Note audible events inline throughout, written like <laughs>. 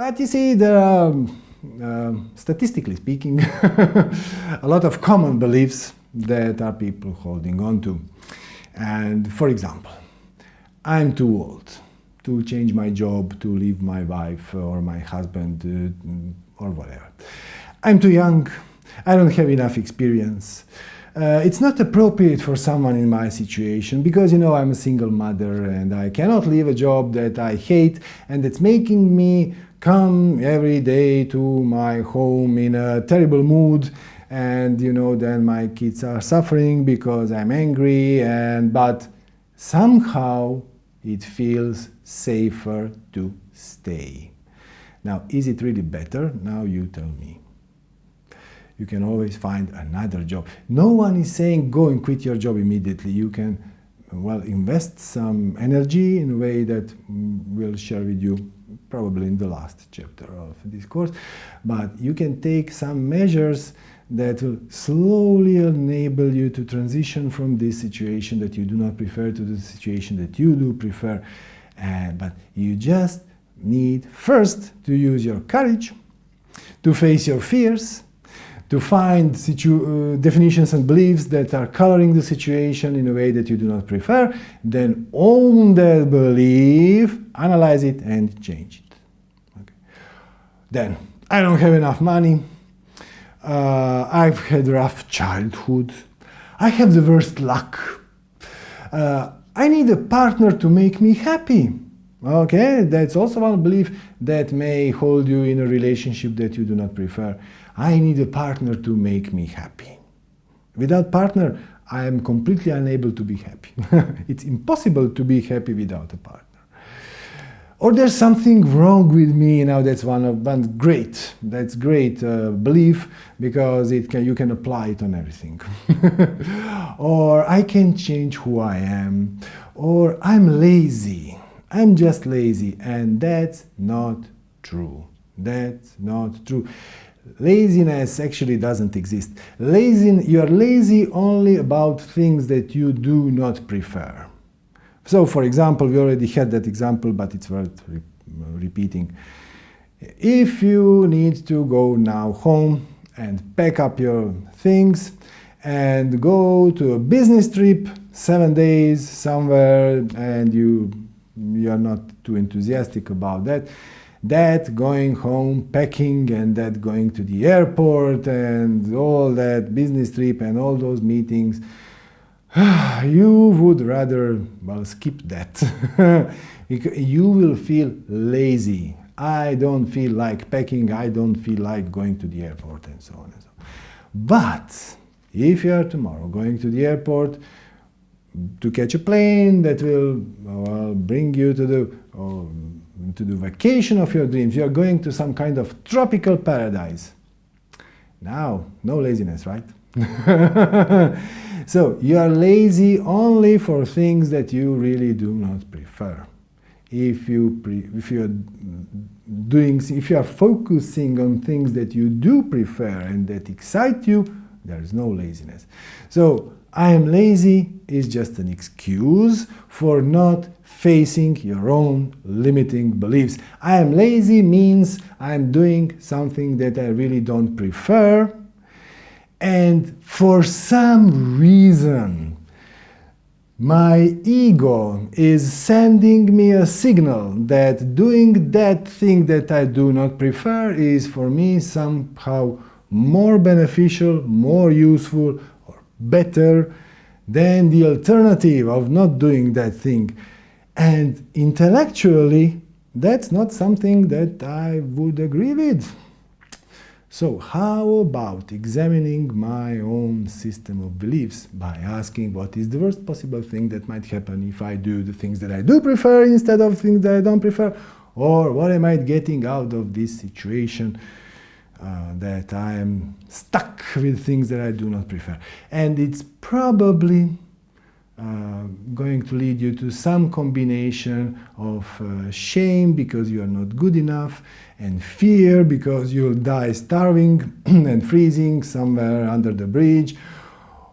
But you see, there are, uh, statistically speaking, <laughs> a lot of common beliefs that are people holding on to. And for example, I'm too old to change my job, to leave my wife or my husband uh, or whatever. I'm too young, I don't have enough experience. Uh, it's not appropriate for someone in my situation because, you know, I'm a single mother and I cannot leave a job that I hate and it's making me come every day to my home in a terrible mood and, you know, then my kids are suffering because I'm angry and, but somehow it feels safer to stay. Now, is it really better? Now you tell me. You can always find another job. No one is saying go and quit your job immediately. You can, well, invest some energy in a way that mm, we'll share with you probably in the last chapter of this course. But you can take some measures that will slowly enable you to transition from this situation that you do not prefer to the situation that you do prefer. But you just need first to use your courage, to face your fears, to find uh, definitions and beliefs that are coloring the situation in a way that you do not prefer, then own that belief, analyze it and change it. Okay. Then, I don't have enough money, uh, I've had rough childhood. I have the worst luck. Uh, I need a partner to make me happy. Okay, that's also one belief that may hold you in a relationship that you do not prefer. I need a partner to make me happy. Without partner, I am completely unable to be happy. <laughs> it's impossible to be happy without a partner or there's something wrong with me now that's one of one great that's great uh, belief because it can you can apply it on everything. <laughs> Or i can change who i am. Or i'm lazy. I'm just lazy and that's not true. That's not true. Laziness actually doesn't exist. Lazy you are lazy only about things that you do not prefer so, for example, we already had that example, but it's worth re repeating. If you need to go now home and pack up your things and go to a business trip, seven days somewhere, and you, you are not too enthusiastic about that, that going home, packing, and that going to the airport, and all that business trip and all those meetings, <sighs> you would rather, well, skip that. <laughs> you will feel lazy. I don't feel like packing, I don't feel like going to the airport and so on and so on. But if you are tomorrow going to the airport to catch a plane that will well, bring you to the, oh, to the vacation of your dreams, you are going to some kind of tropical paradise. Now, no laziness, right? <laughs> So you are lazy only for things that you really do not prefer. If you if you are doing if you are focusing on things that you do prefer and that excite you, there is no laziness. So I am lazy is just an excuse for not facing your own limiting beliefs. I am lazy means I am doing something that I really don't prefer and for some reason, my ego is sending me a signal that doing that thing that I do not prefer is for me somehow more beneficial, more useful, or better than the alternative of not doing that thing. And intellectually, that's not something that I would agree with. So how about examining my own system of beliefs by asking what is the worst possible thing that might happen if I do the things that I do prefer instead of things that I don't prefer? Or what am I getting out of this situation uh, that I am stuck with things that I do not prefer? And it's probably uh, going to lead you to some combination of uh, shame because you are not good enough and fear because you'll die starving <clears throat> and freezing somewhere under the bridge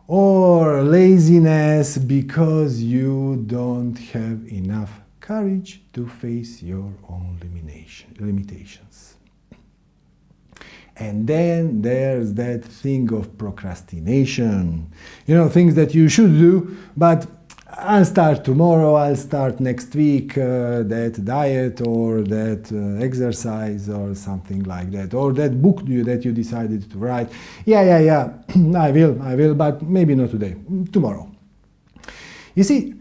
or laziness because you don't have enough courage to face your own limitations. And then there's that thing of procrastination. You know, things that you should do, but I'll start tomorrow, I'll start next week, uh, that diet or that uh, exercise or something like that, or that book that you decided to write. Yeah, yeah, yeah, <clears throat> I will, I will, but maybe not today, tomorrow. You see,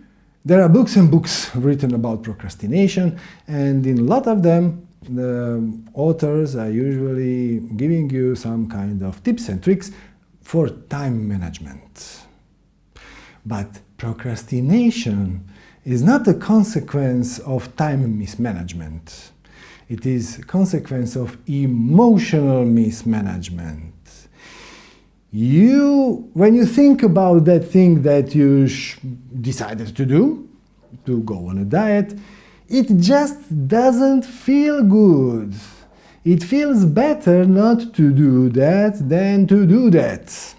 there are books and books written about procrastination, and in a lot of them, the authors are usually giving you some kind of tips and tricks for time management. But procrastination is not a consequence of time mismanagement. It is a consequence of emotional mismanagement. You, when you think about that thing that you decided to do, to go on a diet, it just doesn't feel good. It feels better not to do that than to do that.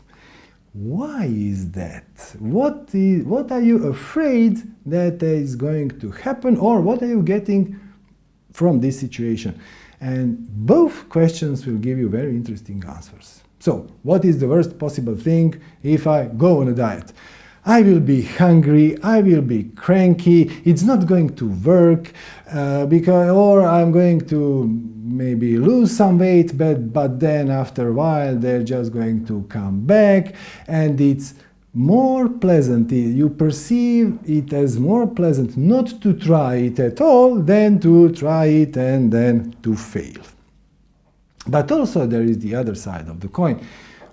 Why is that? What, is, what are you afraid that is going to happen or what are you getting from this situation? And both questions will give you very interesting answers. So, what is the worst possible thing if I go on a diet? I will be hungry, I will be cranky, it's not going to work, uh, because, or I'm going to maybe lose some weight, but, but then after a while they're just going to come back and it's more pleasant, you perceive it as more pleasant not to try it at all than to try it and then to fail. But also there is the other side of the coin.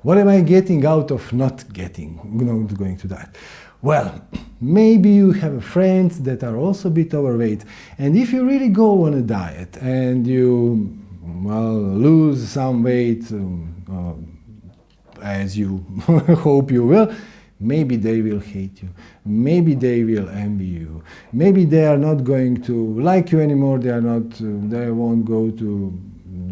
What am I getting out of not getting, not going to that? Well, maybe you have friends that are also a bit overweight, and if you really go on a diet and you well lose some weight um, uh, as you <laughs> hope you will, maybe they will hate you, maybe they will envy you, maybe they are not going to like you anymore, they are not, uh, they won't go to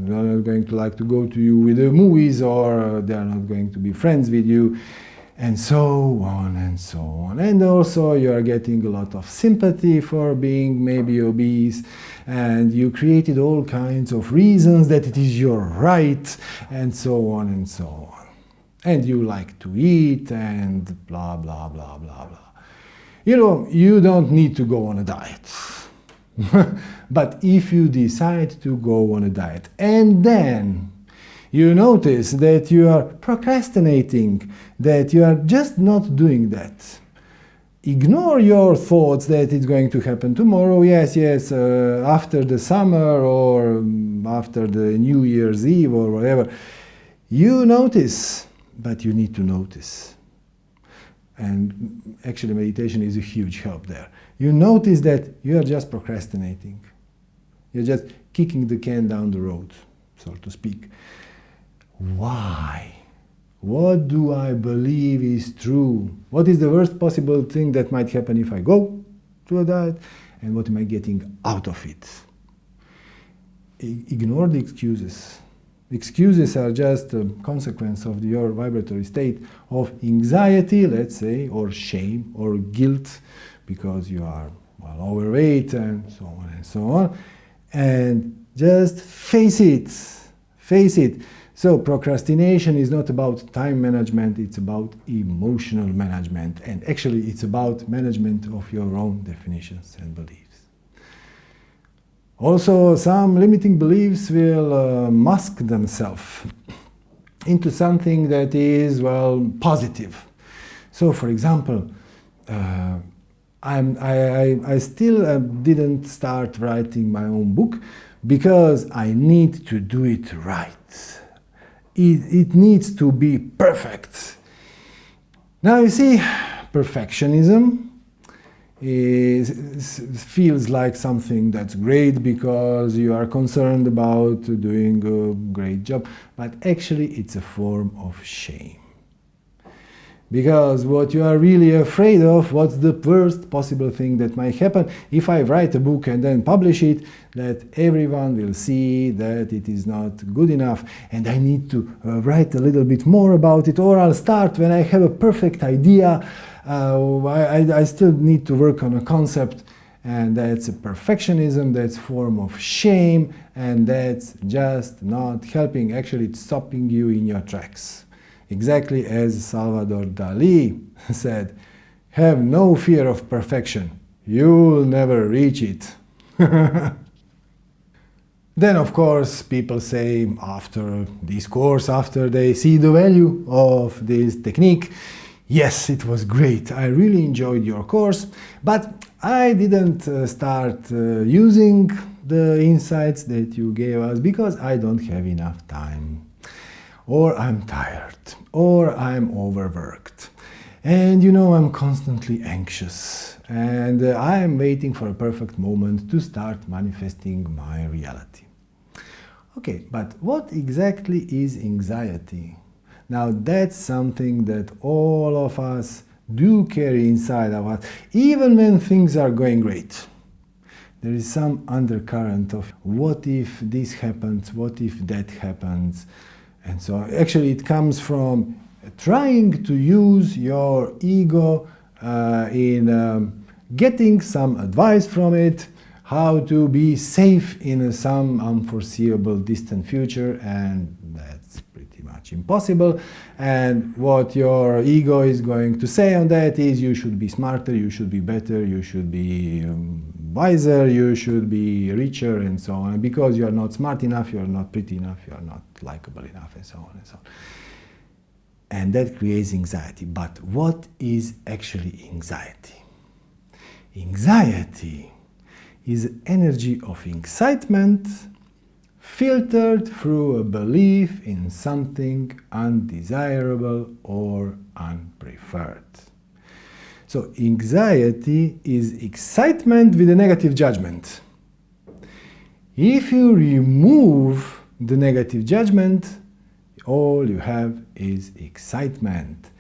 they're not going to like to go to you with the movies or uh, they are not going to be friends with you and so on and so on. And also you are getting a lot of sympathy for being maybe obese and you created all kinds of reasons that it is your right and so on and so on. And you like to eat and blah, blah, blah, blah, blah. You know, you don't need to go on a diet. <laughs> but if you decide to go on a diet and then you notice that you are procrastinating, that you are just not doing that, ignore your thoughts that it's going to happen tomorrow, yes, yes, uh, after the summer or um, after the New Year's Eve or whatever. You notice, but you need to notice. And actually meditation is a huge help there you notice that you are just procrastinating. You're just kicking the can down the road, so to speak. Why? What do I believe is true? What is the worst possible thing that might happen if I go to a diet? And what am I getting out of it? ignore the excuses. Excuses are just a consequence of your vibratory state of anxiety, let's say, or shame, or guilt, because you are well overweight and so on and so on. And just face it, face it. So procrastination is not about time management, it's about emotional management. And actually it's about management of your own definitions and beliefs. Also, some limiting beliefs will uh, mask themselves into something that is, well, positive. So, for example, uh, I'm, I, I, I still uh, didn't start writing my own book because I need to do it right. It, it needs to be perfect. Now you see, perfectionism is, feels like something that's great because you are concerned about doing a great job, but actually it's a form of shame. Because what you are really afraid of, what's the worst possible thing that might happen? If I write a book and then publish it, that everyone will see that it is not good enough and I need to uh, write a little bit more about it or I'll start when I have a perfect idea, uh, I, I still need to work on a concept and that's a perfectionism, that's form of shame, and that's just not helping, actually it's stopping you in your tracks. Exactly as Salvador Dali <laughs> said, have no fear of perfection, you'll never reach it. <laughs> then of course people say after this course, after they see the value of this technique, yes, it was great, I really enjoyed your course, but I didn't uh, start uh, using the insights that you gave us because I don't have enough time. Or I'm tired, or I'm overworked. And you know, I'm constantly anxious, and uh, I am waiting for a perfect moment to start manifesting my reality. Okay, but what exactly is anxiety? Now, that's something that all of us do carry inside of us, even when things are going great. There is some undercurrent of what if this happens, what if that happens, and so. Actually, it comes from trying to use your ego uh, in um, getting some advice from it, how to be safe in some unforeseeable distant future, and that's pretty much impossible. And what your ego is going to say on that is you should be smarter, you should be better, you should be um, wiser, you should be richer, and so on. Because you are not smart enough, you are not pretty enough, you are not likable enough, and so on and so on. And that creates anxiety. But what is actually anxiety? Anxiety is energy of excitement filtered through a belief in something undesirable or unpreferred. So anxiety is excitement with a negative judgment. If you remove the negative judgment, all you have is excitement.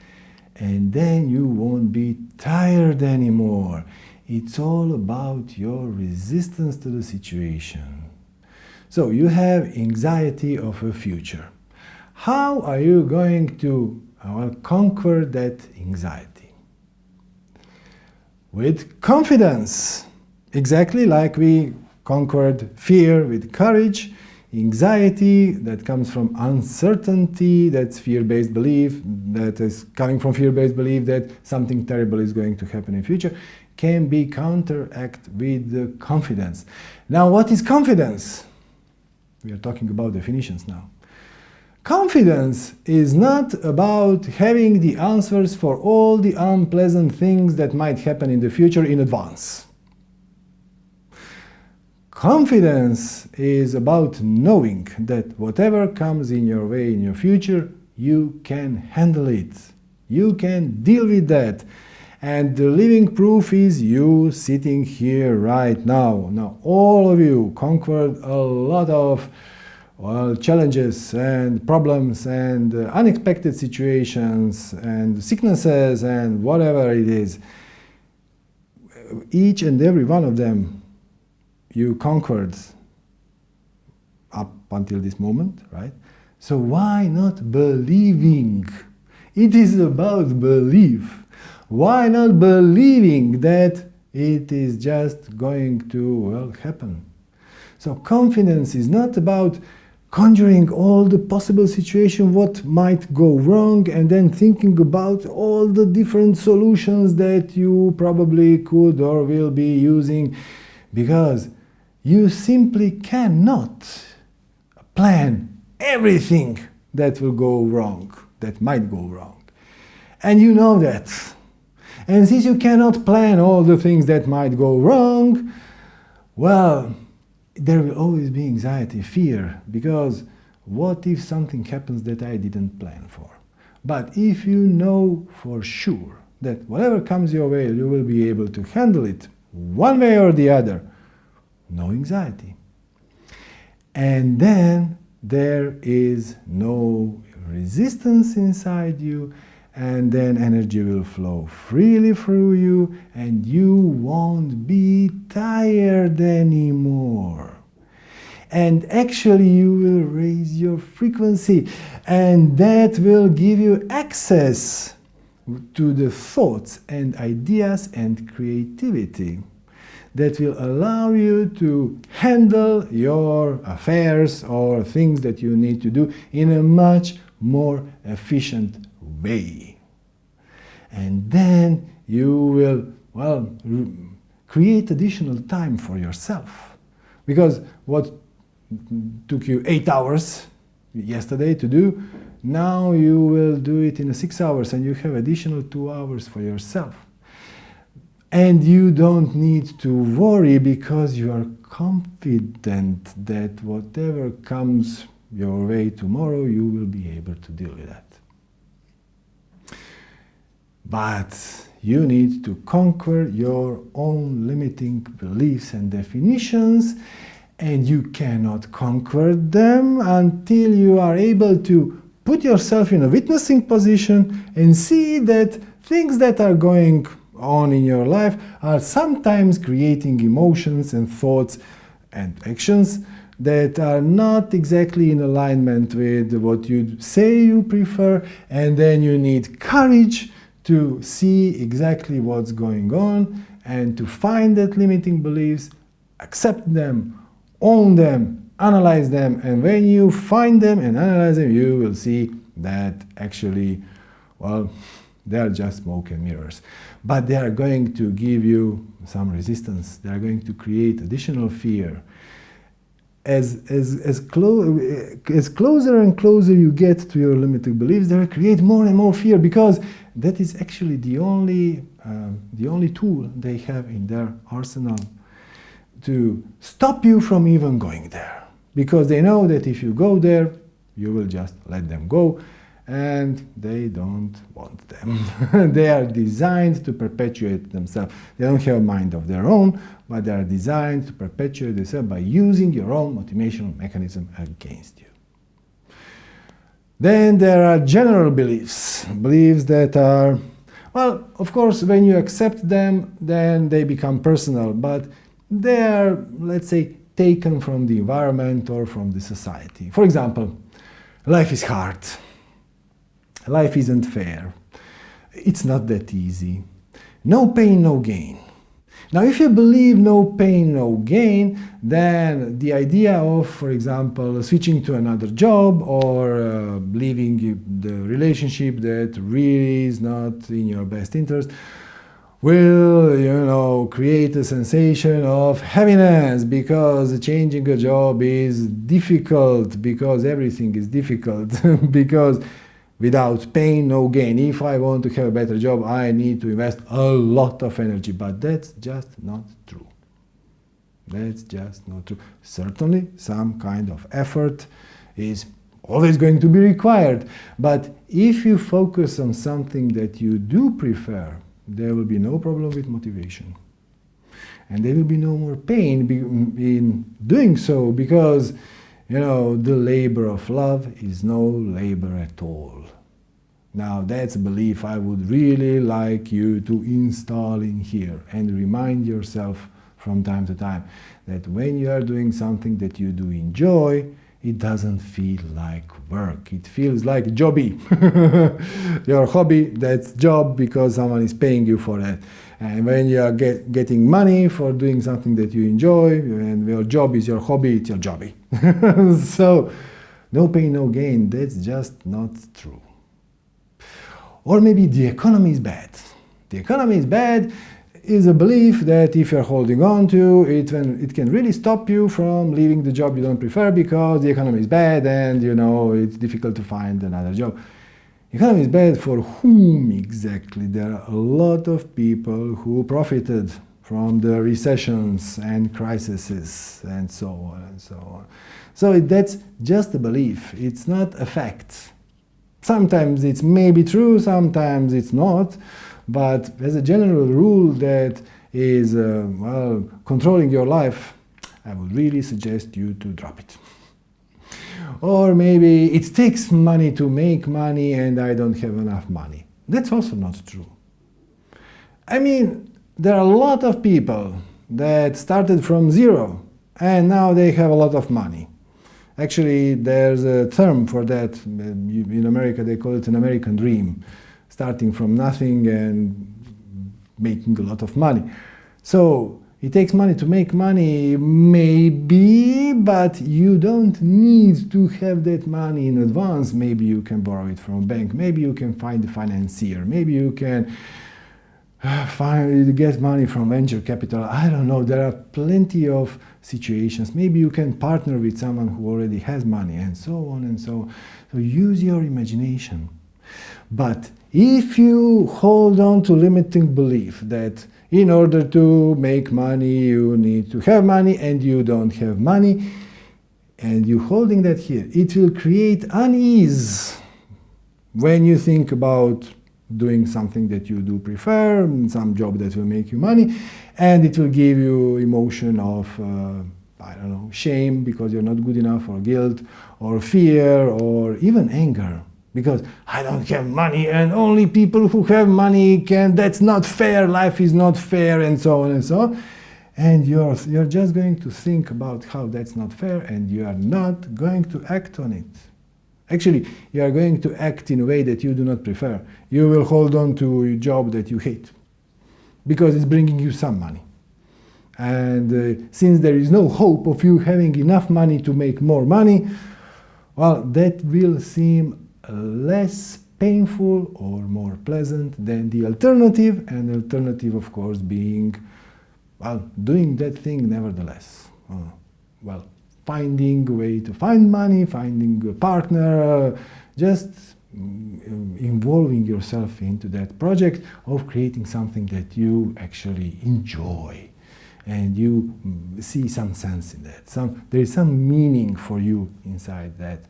And then you won't be tired anymore. It's all about your resistance to the situation. So you have anxiety of a future. How are you going to well, conquer that anxiety? With confidence, exactly like we conquered fear with courage, anxiety that comes from uncertainty, that's fear-based belief, that is coming from fear-based belief that something terrible is going to happen in future, can be counteract with confidence. Now, what is confidence? We are talking about definitions now. Confidence is not about having the answers for all the unpleasant things that might happen in the future in advance. Confidence is about knowing that whatever comes in your way in your future, you can handle it. You can deal with that. And the living proof is you sitting here right now. Now, all of you conquered a lot of well, challenges and problems and uh, unexpected situations and sicknesses and whatever it is. Each and every one of them you conquered up until this moment, right? So why not believing? It is about belief. Why not believing that it is just going to well happen? So confidence is not about conjuring all the possible situation what might go wrong and then thinking about all the different solutions that you probably could or will be using because you simply cannot plan everything that will go wrong, that might go wrong. And you know that. And since you cannot plan all the things that might go wrong, well, there will always be anxiety, fear, because what if something happens that I didn't plan for? But if you know for sure that whatever comes your way, you will be able to handle it one way or the other, no anxiety. And then there is no resistance inside you and then energy will flow freely through you and you won't be tired anymore. And actually you will raise your frequency and that will give you access to the thoughts and ideas and creativity that will allow you to handle your affairs or things that you need to do in a much more efficient way. And then you will, well, create additional time for yourself. Because what took you eight hours yesterday to do, now you will do it in six hours and you have additional two hours for yourself. And you don't need to worry because you are confident that whatever comes your way tomorrow, you will be able to deal with that. But you need to conquer your own limiting beliefs and definitions and you cannot conquer them until you are able to put yourself in a witnessing position and see that things that are going on in your life are sometimes creating emotions and thoughts and actions that are not exactly in alignment with what you say you prefer and then you need courage to see exactly what's going on and to find that limiting beliefs, accept them, own them, analyze them, and when you find them and analyze them, you will see that actually, well, they are just smoke and mirrors. But they are going to give you some resistance. They are going to create additional fear. As, as, as, as closer and closer you get to your limiting beliefs, they create more and more fear because that is actually the only, uh, the only tool they have in their arsenal to stop you from even going there. Because they know that if you go there, you will just let them go and they don't want them. <laughs> they are designed to perpetuate themselves. They don't have a mind of their own, but they are designed to perpetuate themselves by using your own motivational mechanism against you. Then there are general beliefs, beliefs that are, well, of course, when you accept them, then they become personal, but they are, let's say, taken from the environment or from the society. For example, life is hard, life isn't fair, it's not that easy, no pain, no gain. Now, if you believe no pain, no gain, then the idea of, for example, switching to another job or uh, leaving the relationship that really is not in your best interest will, you know, create a sensation of happiness because changing a job is difficult, because everything is difficult, <laughs> because without pain, no gain. If I want to have a better job, I need to invest a lot of energy, but that's just not true. That's just not true. Certainly, some kind of effort is always going to be required, but if you focus on something that you do prefer, there will be no problem with motivation. And there will be no more pain in doing so because you know, the labor of love is no labor at all. Now that's a belief I would really like you to install in here and remind yourself from time to time that when you are doing something that you do enjoy, it doesn't feel like work. It feels like jobby. <laughs> Your hobby, that's job because someone is paying you for that. And when you are get, getting money for doing something that you enjoy, and your job is your hobby, it's your jobby. <laughs> so, no pain, no gain, that's just not true. Or maybe the economy is bad. The economy is bad is a belief that if you're holding on to, it, it can really stop you from leaving the job you don't prefer because the economy is bad and you know it's difficult to find another job. Economy is bad for whom exactly? There are a lot of people who profited from the recessions and crises and so on and so on. So that's just a belief, it's not a fact. Sometimes it's maybe true, sometimes it's not, but as a general rule that is, uh, well, controlling your life, I would really suggest you to drop it. Or maybe it takes money to make money and I don't have enough money. That's also not true. I mean, there are a lot of people that started from zero and now they have a lot of money. Actually, there's a term for that. In America, they call it an American dream, starting from nothing and making a lot of money. So It takes money to make money, maybe, but you don't need to have that money in advance. Maybe you can borrow it from a bank, maybe you can find a financier, maybe you can uh, find, get money from venture capital. I don't know, there are plenty of situations. Maybe you can partner with someone who already has money and so on and so on. So use your imagination. But if you hold on to limiting belief that in order to make money you need to have money and you don't have money, and you holding that here, it will create unease when you think about doing something that you do prefer, some job that will make you money, and it will give you emotion of, uh, I don't know, shame because you're not good enough, or guilt, or fear, or even anger. Because I don't have money and only people who have money can, that's not fair, life is not fair, and so on and so on. And you're, you're just going to think about how that's not fair and you are not going to act on it. Actually, you are going to act in a way that you do not prefer. You will hold on to a job that you hate because it's bringing you some money. And uh, since there is no hope of you having enough money to make more money, well, that will seem less painful or more pleasant than the alternative, and alternative, of course, being, well, doing that thing nevertheless. Uh, well, finding a way to find money, finding a partner, uh, just mm, involving yourself into that project of creating something that you actually enjoy and you mm, see some sense in that. Some, there is some meaning for you inside that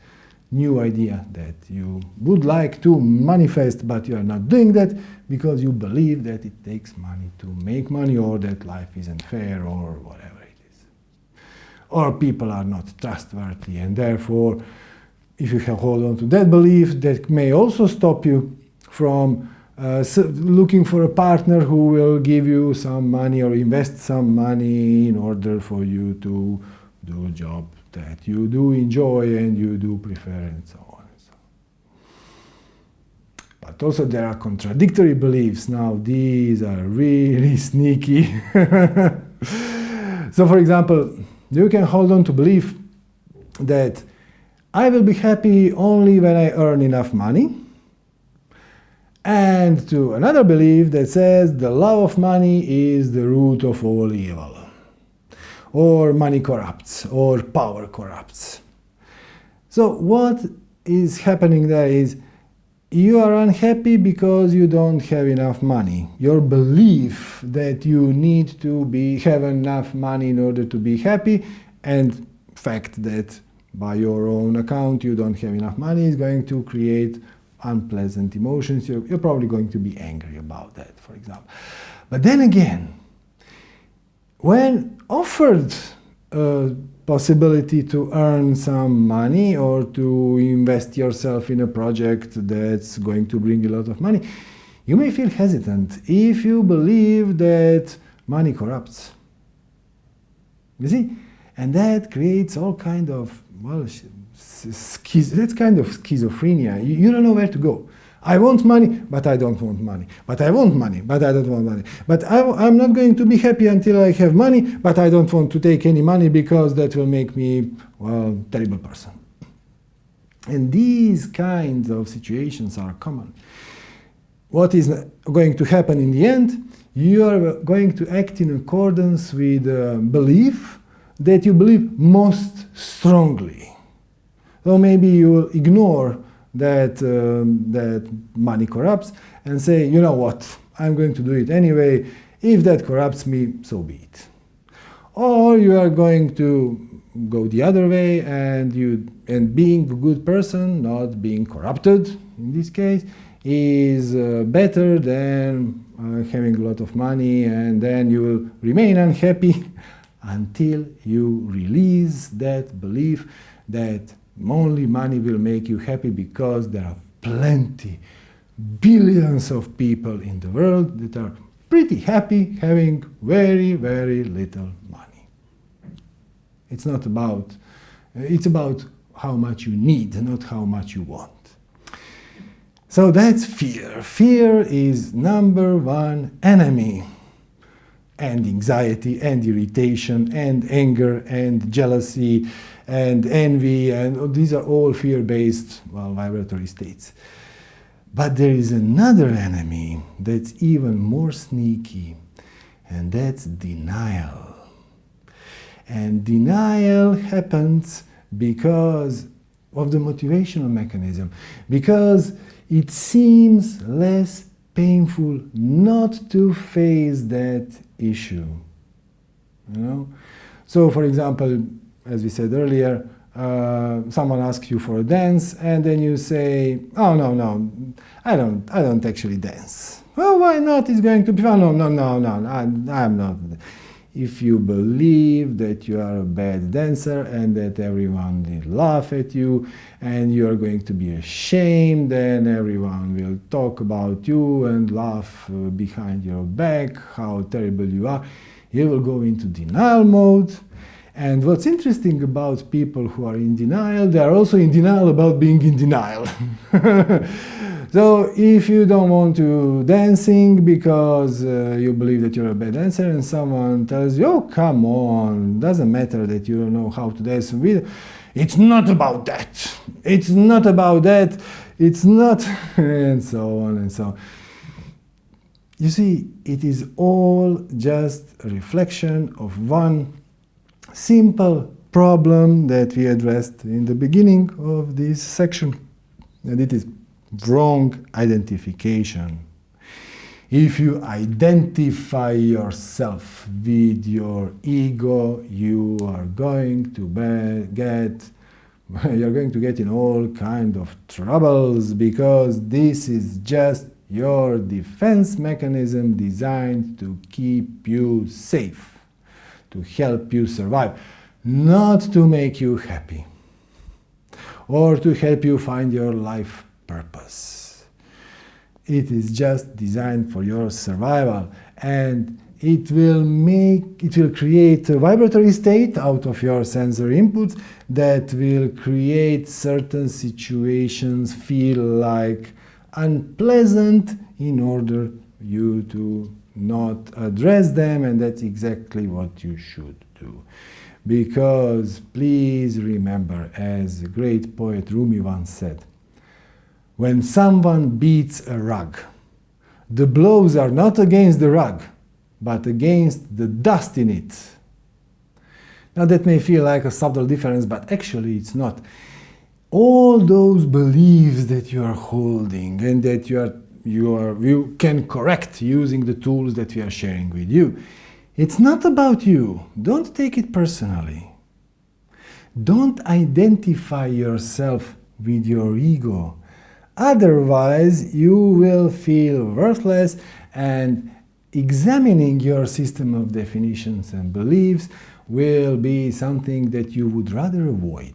new idea that you would like to manifest, but you are not doing that because you believe that it takes money to make money or that life isn't fair or whatever it is. or people are not trustworthy and therefore if you hold on to that belief that may also stop you from uh, looking for a partner who will give you some money or invest some money in order for you to do a job that you do enjoy and you do prefer and so on. And so on. But also there are contradictory beliefs. Now these are really <laughs> sneaky. <laughs> so for example, you can hold on to belief that I will be happy only when I earn enough money and to another belief that says the love of money is the root of all evil or money corrupts or power corrupts. So what is happening there is you are unhappy because you don't have enough money. Your belief that you need to be have enough money in order to be happy and fact that by your own account you don't have enough money is going to create unpleasant emotions. You're, you're probably going to be angry about that, for example. But then again, when offered a possibility to earn some money or to invest yourself in a project that's going to bring a lot of money, you may feel hesitant if you believe that money corrupts. You see? And that creates all kind of, well, that's kind of schizophrenia. You, you don't know where to go. I want money, but I don't want money. But I want money, but I don't want money. But I, am not going to be happy until I have money, but I don't want to take any money because that will make me, well, terrible person. And these kinds of situations are common. What is going to happen in the end? You are going to act in accordance with uh, belief that you believe most strongly. So maybe you will ignore that, um, that money corrupts and say, you know what, I'm going to do it anyway. If that corrupts me, so be it. Or you are going to go the other way and you and being a good person, not being corrupted in this case, is uh, better than uh, having a lot of money and then you will remain unhappy <laughs> until you release that belief that only money will make you happy because there are plenty, billions of people in the world that are pretty happy having very, very little money. It's not about, it's about how much you need, not how much you want. So that's fear. Fear is number one enemy and anxiety and irritation and anger and jealousy and envy and these are all fear-based well, vibratory states. But there is another enemy that's even more sneaky and that's denial. And denial happens because of the motivational mechanism, because it seems less painful not to face that issue. You know? So, for example, as we said earlier, uh, someone asks you for a dance, and then you say, "Oh no, no, I don't, I don't actually dance." Well, why not? It's going to be fun. No, no, no, no, I, I'm not if you believe that you are a bad dancer and that everyone will laugh at you and you are going to be ashamed then everyone will talk about you and laugh uh, behind your back how terrible you are you will go into denial mode and what's interesting about people who are in denial they are also in denial about being in denial <laughs> So if you don't want to dancing because uh, you believe that you're a bad dancer and someone tells you, oh, come on, doesn't matter that you don't know how to dance with, it's not about that. It's not about that. It's not, <laughs> and so on and so on. You see, it is all just a reflection of one simple problem that we addressed in the beginning of this section, and it is wrong identification. If you identify yourself with your ego, you are going to get <laughs> you're going to get in all kind of troubles because this is just your defense mechanism designed to keep you safe, to help you survive, not to make you happy or to help you find your life purpose. It is just designed for your survival and it will make it will create a vibratory state out of your sensory inputs that will create certain situations feel like unpleasant in order you to not address them and that's exactly what you should do because please remember as a great poet Rumi once said when someone beats a rug, the blows are not against the rug, but against the dust in it. Now that may feel like a subtle difference, but actually it's not. All those beliefs that you are holding and that you, are, you, are, you can correct using the tools that we are sharing with you, it's not about you. Don't take it personally. Don't identify yourself with your ego Otherwise, you will feel worthless and examining your system of definitions and beliefs will be something that you would rather avoid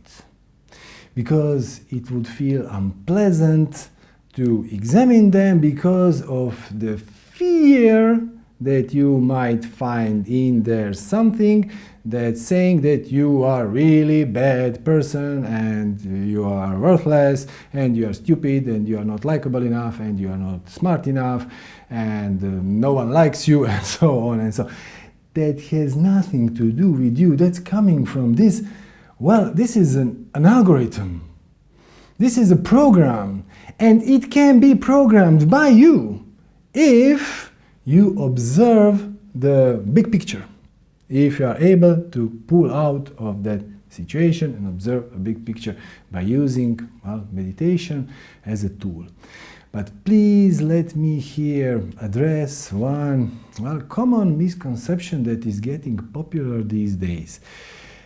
because it would feel unpleasant to examine them because of the fear that you might find in there something that's saying that you are really bad person and you are worthless and you are stupid and you are not likable enough and you are not smart enough and uh, no one likes you <laughs> and so on and so that has nothing to do with you. That's coming from this. Well this is an, an algorithm. This is a program and it can be programmed by you if you observe the big picture. If you are able to pull out of that situation and observe a big picture by using well, meditation as a tool. But please let me here address one well, common misconception that is getting popular these days.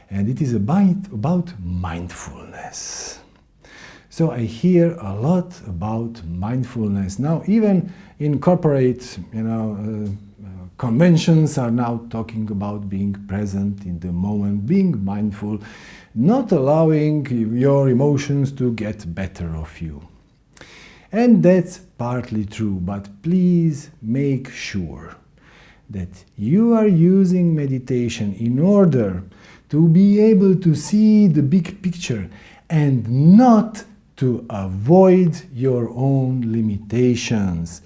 And it is about, about mindfulness. So I hear a lot about mindfulness. Now, even in corporate, you know, uh, uh, conventions are now talking about being present in the moment, being mindful, not allowing your emotions to get better of you. And that's partly true, but please make sure that you are using meditation in order to be able to see the big picture and not to avoid your own limitations.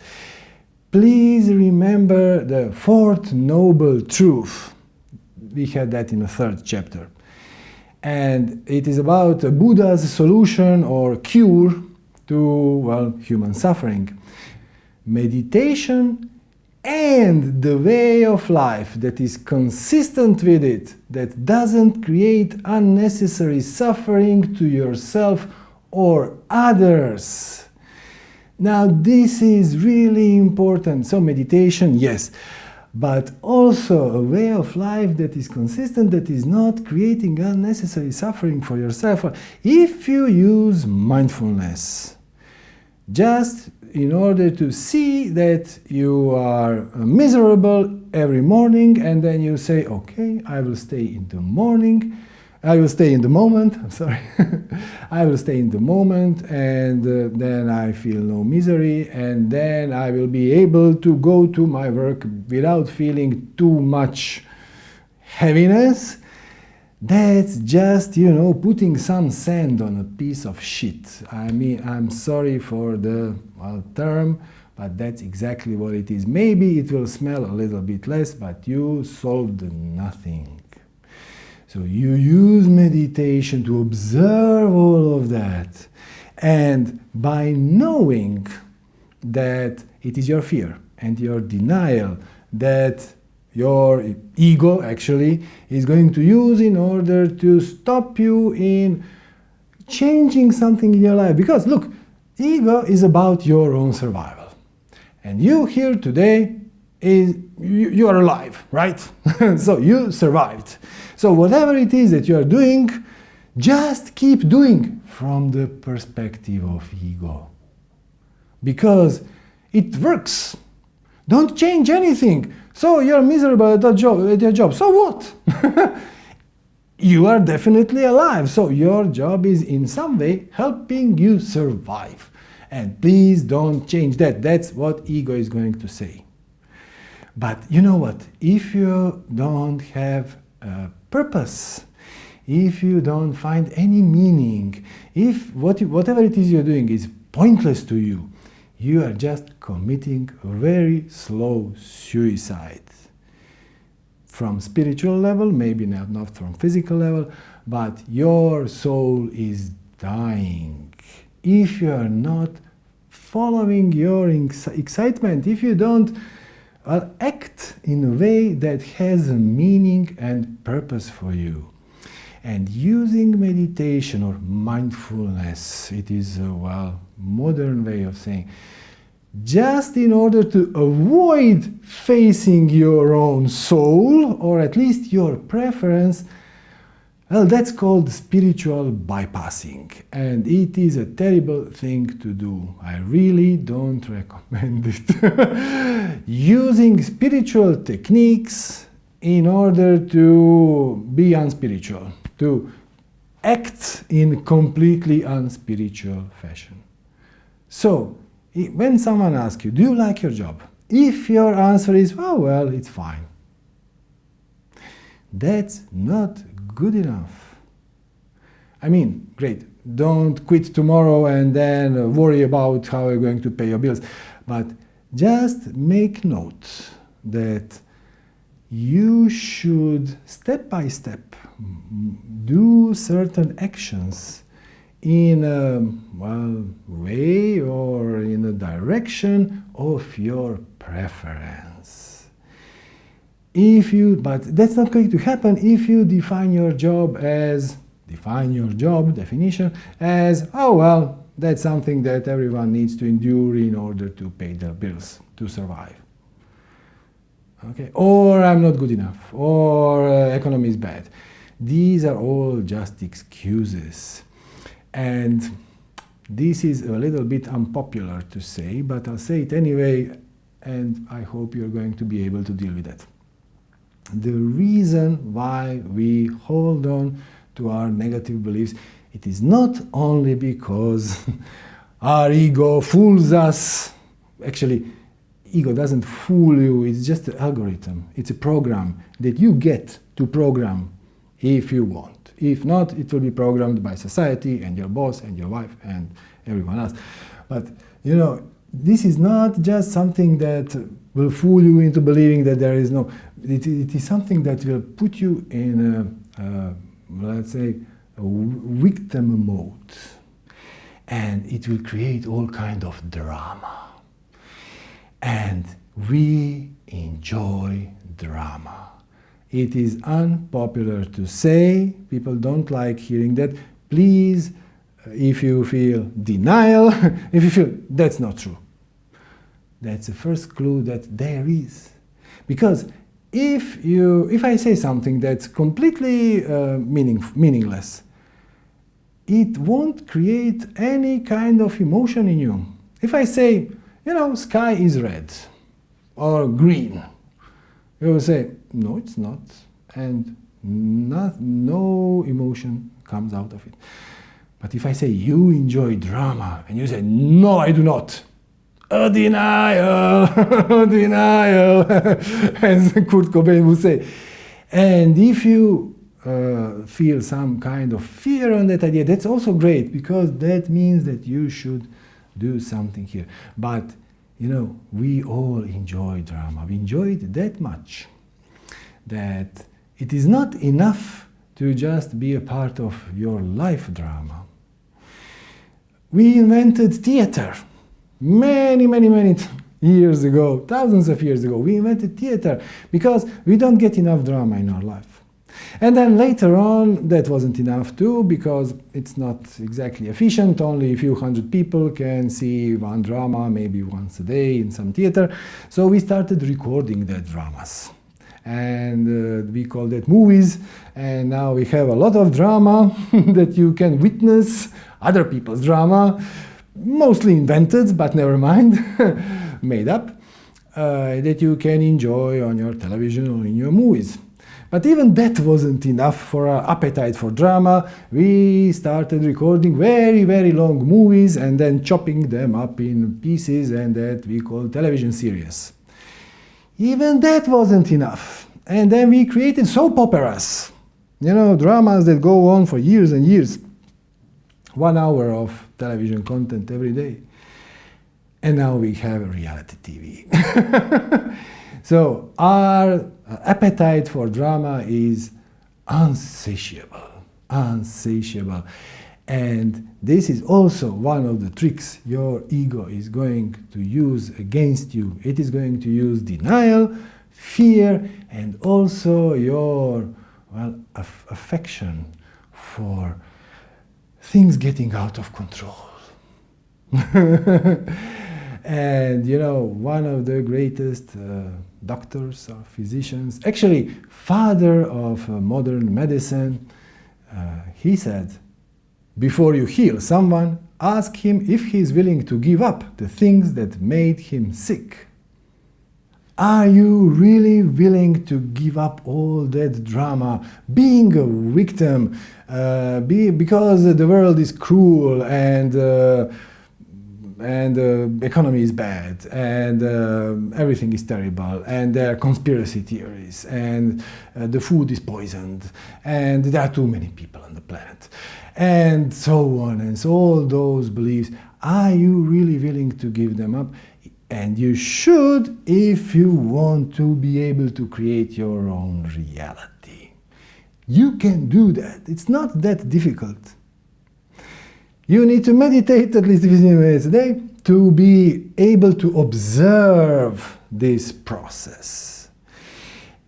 please remember the fourth noble truth. We had that in the third chapter. And it is about Buddha's solution or cure to, well, human suffering. Meditation and the way of life that is consistent with it, that doesn't create unnecessary suffering to yourself or others. Now this is really important. So meditation, yes, but also a way of life that is consistent, that is not creating unnecessary suffering for yourself. If you use mindfulness, just in order to see that you are miserable every morning and then you say, okay, I will stay in the morning, I will stay in the moment, I'm sorry, <laughs> I will stay in the moment and uh, then I feel no misery and then I will be able to go to my work without feeling too much heaviness that's just, you know, putting some sand on a piece of shit. I mean, I'm sorry for the well, term, but that's exactly what it is. Maybe it will smell a little bit less, but you solved nothing. So you use meditation to observe all of that. And by knowing that it is your fear and your denial that your ego actually is going to use in order to stop you in changing something in your life. Because look, ego is about your own survival. And you here today is you, you are alive, right? <laughs> so you survived. So whatever it is that you are doing, just keep doing from the perspective of ego. Because it works. Don't change anything. So you're miserable at, that job, at your job. So what? <laughs> you are definitely alive. So your job is in some way helping you survive. And please don't change that. That's what ego is going to say. But you know what? If you don't have a purpose, if you don't find any meaning, if what, whatever it is you're doing is pointless to you, you are just committing very slow suicide. From spiritual level, maybe not, not from physical level, but your soul is dying. If you are not following your excitement, if you don't well, act in a way that has a meaning and purpose for you. And using meditation or mindfulness, it is a well modern way of saying, just in order to avoid facing your own soul, or at least your preference, well, that's called spiritual bypassing, and it is a terrible thing to do. I really don't <laughs> recommend it. <laughs> Using spiritual techniques in order to be unspiritual, to act in completely unspiritual fashion. So, when someone asks you, do you like your job? If your answer is, oh, well, it's fine. That's not good enough. I mean, great, don't quit tomorrow and then uh, worry about how you're going to pay your bills. But just make note that you should, step by step, do certain actions in a well, way or in a direction of your preference. If you, but that's not going to happen if you define your job as, define your job definition as, oh well, that's something that everyone needs to endure in order to pay their bills, to survive. Okay, or I'm not good enough, or uh, economy is bad. These are all just excuses. And this is a little bit unpopular to say, but I'll say it anyway, and I hope you're going to be able to deal with that. The reason why we hold on to our negative beliefs, it is not only because <laughs> our ego fools us. Actually, ego doesn't fool you, it's just an algorithm. It's a program that you get to program if you want. If not, it will be programmed by society and your boss and your wife and everyone else. But, you know, this is not just something that will fool you into believing that there is no, it, it is something that will put you in a, let's say, a victim mode. And it will create all kind of drama. And we enjoy drama. It is unpopular to say, people don't like hearing that. Please, uh, if you feel denial, <laughs> if you feel that's not true, that's the first clue that there is. Because if, you, if I say something that's completely uh, meaning, meaningless, it won't create any kind of emotion in you. If I say, you know, sky is red or green, you will say, no, it's not, and not, no emotion comes out of it. But if I say, you enjoy drama, and you say, no, I do not, a denial, a denial, as Kurt Cobain would say. And if you uh, feel some kind of fear on that idea, that's also great because that means that you should do something here. But, you know, we all enjoy drama. We enjoy it that much that it is not enough to just be a part of your life drama. We invented theater many, many, many years ago, thousands of years ago, we invented theater because we don't get enough drama in our life. And then later on, that wasn't enough too, because it's not exactly efficient. Only a few hundred people can see one drama, maybe once a day in some theater. So we started recording the dramas. And uh, we call that movies. And now we have a lot of drama <laughs> that you can witness, other people's drama mostly invented, but never mind, <laughs> made up, uh, that you can enjoy on your television or in your movies. But even that wasn't enough for our appetite for drama. We started recording very, very long movies and then chopping them up in pieces and that we call television series. Even that wasn't enough. And then we created soap operas, you know, dramas that go on for years and years one hour of television content every day. And now we have reality TV. <laughs> so our uh, appetite for drama is unsatiable, unsatiable. And this is also one of the tricks your ego is going to use against you. It is going to use denial, fear, and also your well, aff affection for things getting out of control. <laughs> and you know, one of the greatest uh, doctors or physicians, actually father of uh, modern medicine, uh, he said, before you heal someone, ask him if he is willing to give up the things that made him sick. Are you really willing to give up all that drama, being a victim, uh, be, because the world is cruel and uh, and the uh, economy is bad and uh, everything is terrible and there are conspiracy theories and uh, the food is poisoned and there are too many people on the planet and so on and so all those beliefs. Are you really willing to give them up and you should if you want to be able to create your own reality. You can do that. It's not that difficult. You need to meditate at least 15 minutes a day to be able to observe this process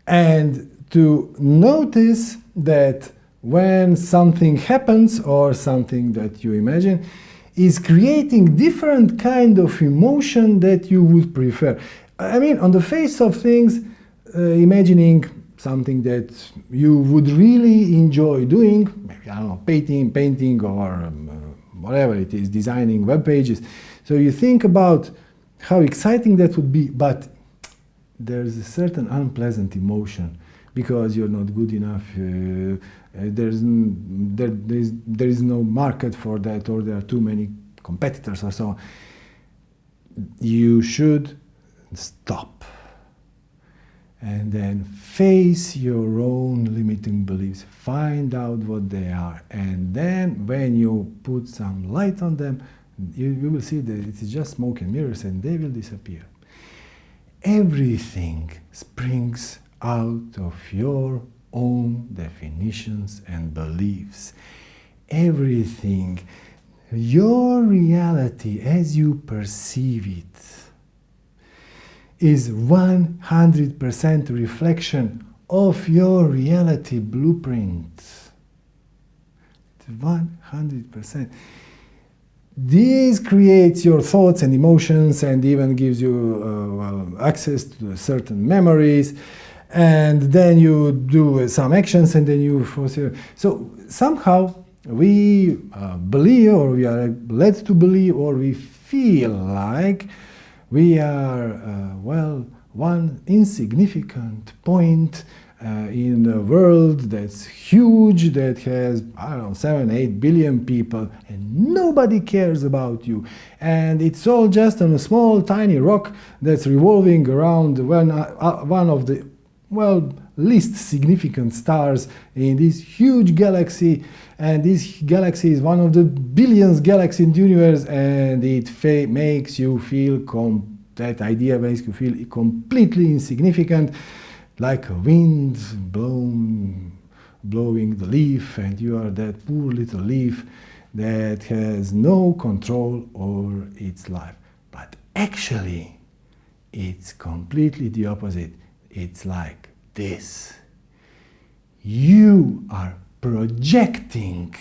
and to notice that when something happens or something that you imagine, is creating different kind of emotion that you would prefer. I mean, on the face of things, uh, imagining something that you would really enjoy doing, maybe, I don't know, painting, painting or um, uh, whatever it is, designing web pages. So you think about how exciting that would be, but there's a certain unpleasant emotion because you're not good enough, uh, Uh, there's, there, there, is, there is no market for that or there are too many competitors or so on. You should stop and then face your own limiting beliefs. Find out what they are and then when you put some light on them, You, you will see that it is just smoke and mirrors and they will disappear. Everything springs out of your own definitions and beliefs. Everything, your reality as you perceive it, is 100% reflection of your reality blueprint. 100%. This creates your thoughts and emotions and even gives you uh, well, access to certain memories and then you do some actions and then you force. so somehow we uh, believe or we are led to believe or we feel like we are uh, well one insignificant point uh, in a world that's huge, that has, I don't know, 7, 8 billion people, and nobody cares about you. And it's all just on a small, tiny rock that's revolving around one, uh, one of the, well, least significant stars in this huge galaxy. And this galaxy is one of the billions galaxies in the universe, and it makes you feel, that idea makes you feel completely insignificant like a wind blown, blowing the leaf, and you are that poor little leaf that has no control over its life. But actually, it's completely the opposite. It's like this. You are projecting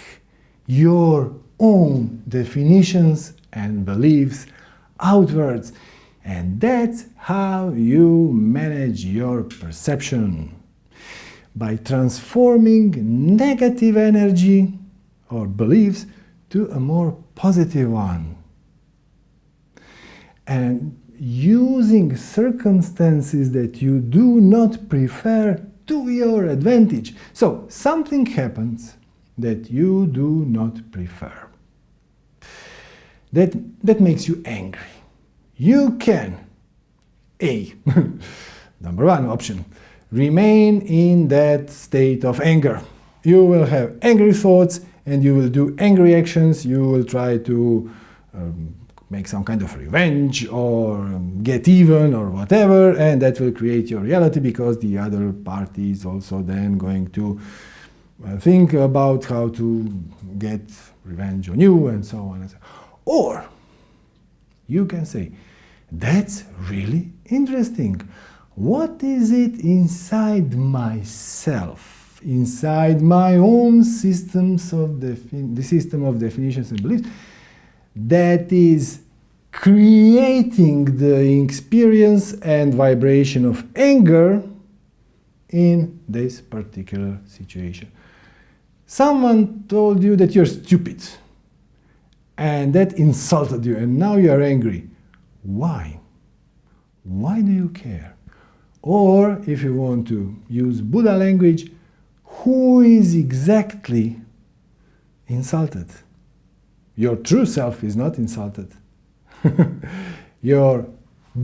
your own definitions and beliefs outwards and that's how you manage your perception. By transforming negative energy or beliefs to a more positive one. And using circumstances that you do not prefer to your advantage. So something happens that you do not prefer. That, that makes you angry you can A, <laughs> number one option, remain in that state of anger. You will have angry thoughts and you will do angry actions, you will try to um, make some kind of revenge or get even or whatever and that will create your reality because the other party is also then going to uh, think about how to get revenge on you and so on and so on. Or you can say, that's really interesting. What is it inside myself, inside my own systems of the system of definitions and beliefs, that is creating the experience and vibration of anger in this particular situation. Someone told you that you're stupid and that insulted you and now you are angry. Why? Why do you care? Or, if you want to use Buddha language, who is exactly insulted? Your true self is not insulted. <laughs> your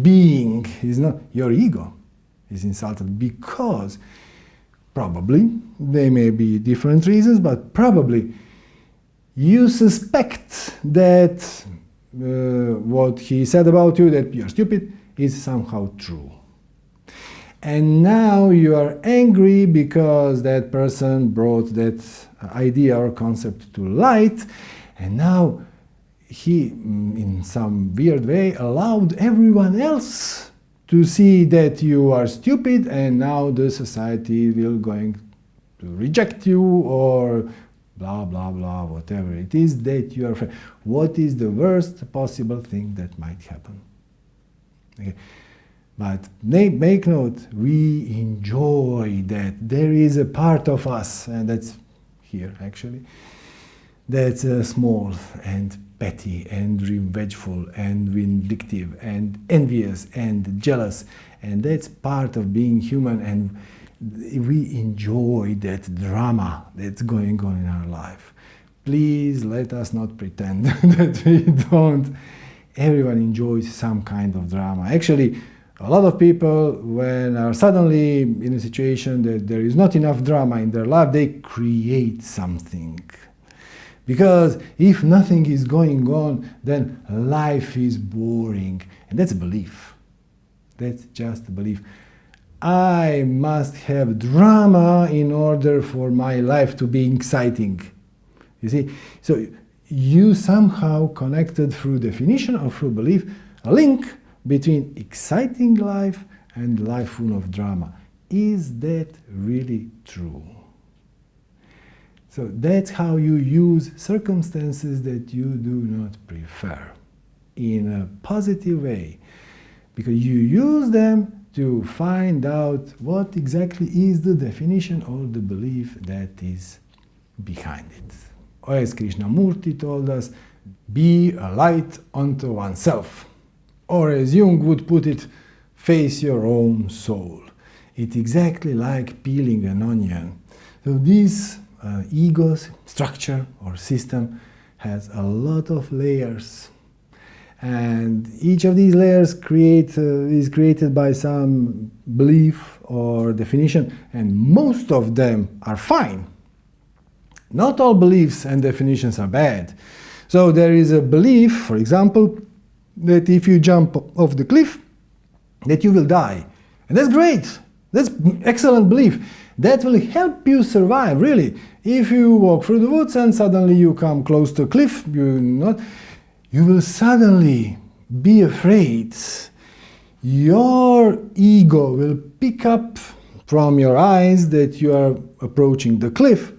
being is not, your ego is insulted because probably, there may be different reasons, but probably you suspect that uh, what he said about you, that you're stupid, is somehow true. And now you are angry because that person brought that idea or concept to light, and now he, mm, in some weird way, allowed everyone else to see that you are stupid, and now the society will going to reject you or blah, blah, blah, whatever it is that you are afraid. What is the worst possible thing that might happen? Okay. But make note, we enjoy that. There is a part of us, and that's here actually, that's uh, small and petty and revengeful and vindictive and envious and jealous. And that's part of being human. and we enjoy that drama that's going on in our life. Please let us not pretend <laughs> that we don't. Everyone enjoys some kind of drama. Actually, a lot of people, when are suddenly in a situation that there is not enough drama in their life, they create something. Because if nothing is going on, then life is boring. And that's a belief. That's just a belief. I must have drama in order for my life to be exciting. You see? So you somehow connected through definition or through belief a link between exciting life and life full of drama. Is that really true? So that's how you use circumstances that you do not prefer in a positive way. Because you use them to find out what exactly is the definition or the belief that is behind it. Or as Krishnamurti told us, be a light unto oneself. Or as Jung would put it, face your own soul. It's exactly like peeling an onion. So this uh, ego's structure or system has a lot of layers and each of these layers create, uh, is created by some belief or definition and most of them are fine. Not all beliefs and definitions are bad. So there is a belief, for example, that if you jump off the cliff, that you will die. And that's great. That's excellent belief. That will help you survive, really. If you walk through the woods and suddenly you come close to a cliff, you not, you will suddenly be afraid. Your ego will pick up from your eyes that you are approaching the cliff.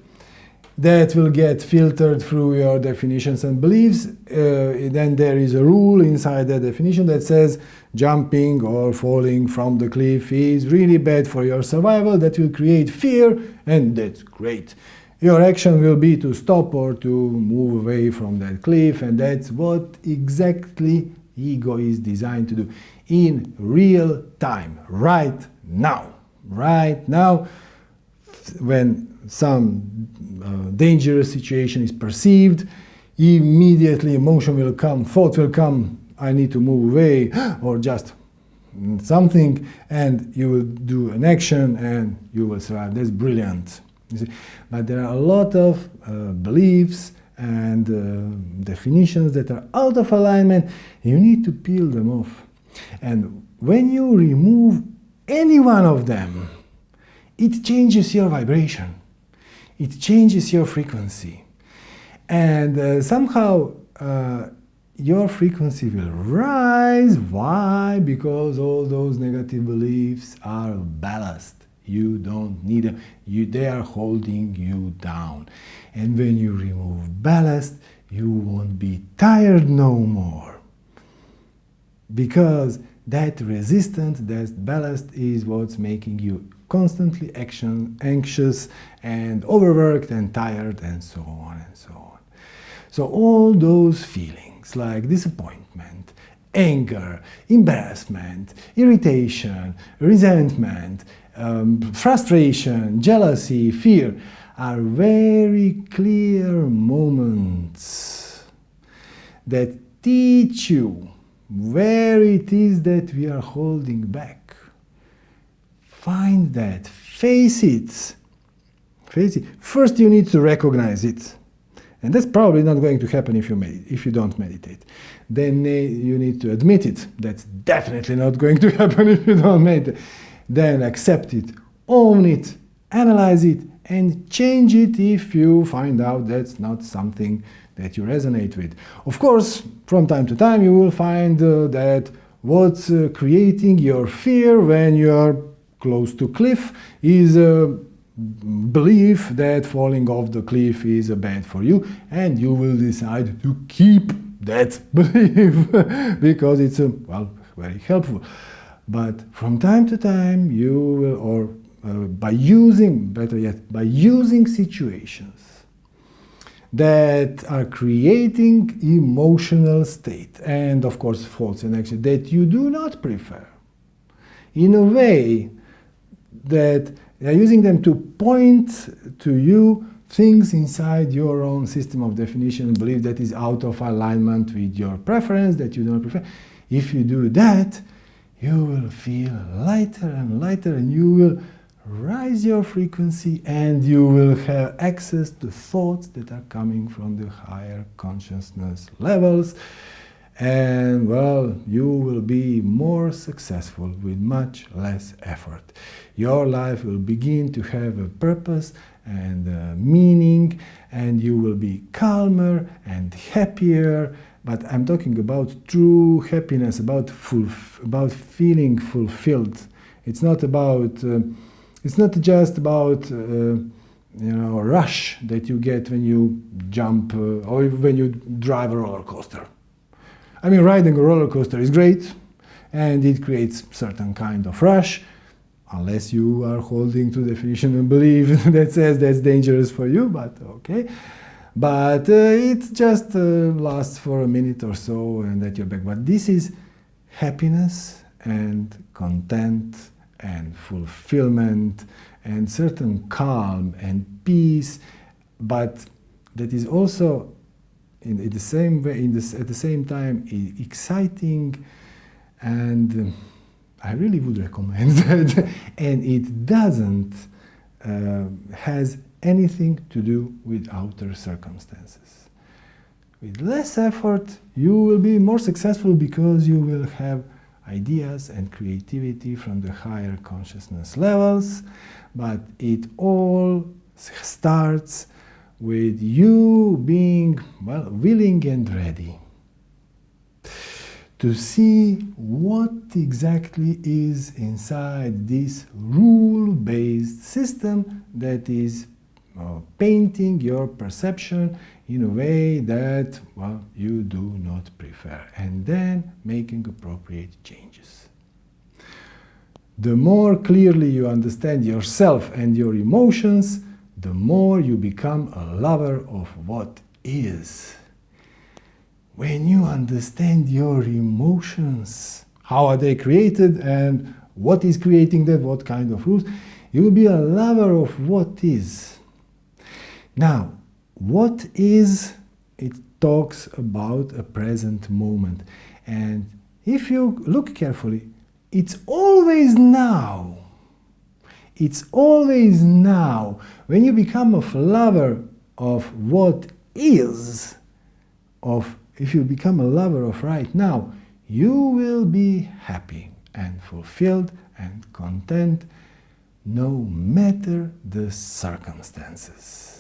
That will get filtered through your definitions and beliefs. Uh, then there is a rule inside that definition that says jumping or falling from the cliff is really bad for your survival. That will create fear, and that's great. Your action will be to stop or to move away from that cliff, and that's what exactly ego is designed to do in real time, right now. Right now, when some uh, dangerous situation is perceived, immediately emotion will come, thought will come, I need to move away, <gasps> or just something, and you will do an action and you will survive. That's brilliant. But there are a lot of uh, beliefs and uh, definitions that are out of alignment. You need to peel them off. And when you remove any one of them, it changes your vibration. It changes your frequency. And uh, somehow uh, your frequency will rise. Why? Because all those negative beliefs are ballast. You don't need them. You, they are holding you down. And when you remove ballast, you won't be tired no more. Because that resistance, that ballast is what's making you constantly action, anxious and overworked and tired and so on and so on. So all those feelings like disappointment, anger, embarrassment, irritation, resentment, um, frustration, jealousy, fear are very clear moments that teach you where it is that we are holding back. Find that, face it. Face it. First you need to recognize it. And that's probably not going to happen if you, if you don't meditate. Then uh, you need to admit it. That's definitely not going to <laughs> happen if you don't meditate then accept it, own it, analyze it, and change it if you find out that's not something that you resonate with. Of course, from time to time you will find uh, that what's uh, creating your fear when you are close to cliff is a belief that falling off the cliff is a bad for you and you will decide to keep that <laughs> belief because it's, uh, well, very helpful. But from time to time, you will, or uh, by using, better yet, by using situations that are creating emotional state and of course thoughts and actions that you do not prefer in a way that they are using them to point to you things inside your own system of definition belief that is out of alignment with your preference that you don't prefer. If you do that, you will feel lighter and lighter and you will rise your frequency and you will have access to thoughts that are coming from the higher consciousness levels and well you will be more successful with much less effort. Your life will begin to have a purpose and a meaning and you will be calmer and happier. But i'm talking about true happiness about about feeling fulfilled. It's not about uh, it's not just about uh, you know rush that you get when you jump uh, or when you drive a roller coaster. I mean, riding a roller coaster is great, and it creates certain kind of rush, unless you are holding to definition and belief <laughs> that says that's dangerous for you. But okay. But uh, it just uh, lasts for a minute or so, and that you're back. But this is happiness and content and fulfillment and certain calm and peace, but that is also in, in the same way, in this, at the same time, exciting and I really would recommend <laughs> that. and it doesn't uh, has anything to do with outer circumstances. With less effort, you will be more successful because you will have ideas and creativity from the higher consciousness levels, but it all starts with you being well willing and ready to see what exactly is inside this rule-based system that is uh, painting your perception in a way that, well, you do not prefer, and then making appropriate changes. The more clearly you understand yourself and your emotions, the more you become a lover of what is. When you understand your emotions, how are they created and what is creating them, what kind of rules, you will be a lover of what is. Now, what is, it talks about a present moment. And if you look carefully, it's always now. It's always now. When you become a lover of what is, of if you become a lover of right now, you will be happy and fulfilled and content no matter the circumstances.